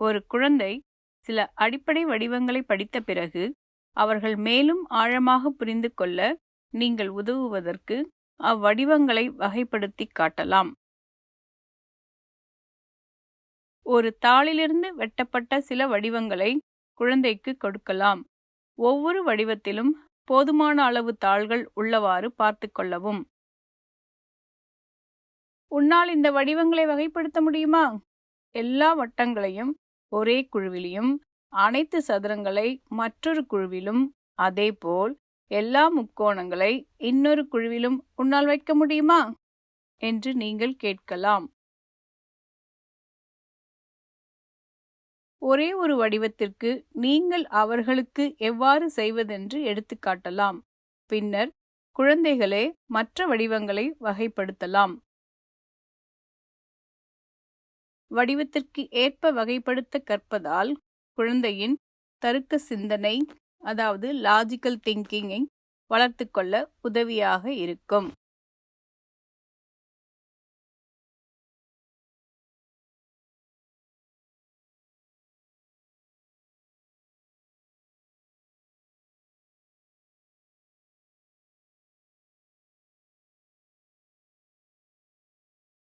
ஒரு குழந்தை சில அடிப்படை வடிவங்களை படித்த பிறகு அவர்கள் மேலும் ஆழமாக புரிந்து கொள்ள நீங்கள் உதவுவதற்கு அவ்வடிவங்களை வகைப்படுத்தி காட்டலாம். ஒரு தாளிலிருந்து வெட்டப்பட்ட சில வடிவங்களை குழந்தைக்கு கொடுக்கலாம். ஒவ்வொரு வடிவத்திலும் போதுமான அளவு தாள்கள் உள்ளவாறு பார்த்து கொள்ளவும். உன்னால் இந்த வடிவங்களை வகைப்படுத்த முடியுமா? எல்லா வட்டங்களையும் ஒரே குழுவிலும் அனைத்து சதுரங்களை மற்றொரு குழுவிலும் அதேபோல் எல்லா முக்கோணங்களை இன்னொரு குழுவிலும் உன்னால் வைக்க முடியுமா? என்று நீங்கள் கேட்கலாம். ஒரே ஒரு வடிவத்திற்கு நீங்கள் அவர்களுக்கு எவ்வாறு செய்வதென்று எடுத்துக்காட்டலாம். பின்னர் குழந்தைகளே மற்ற வடிவங்களை வகைப்படுத்தலாம். வடிவத்திற்கு ஏற்ப வகைப்படுத்த கற்பதால் குழந்தையின் தருக்க சிந்தனை அதாவது லாஜிக்கல் திங்கிங்கை வளர்த்து கொள்ள உதவியாக இருக்கும்.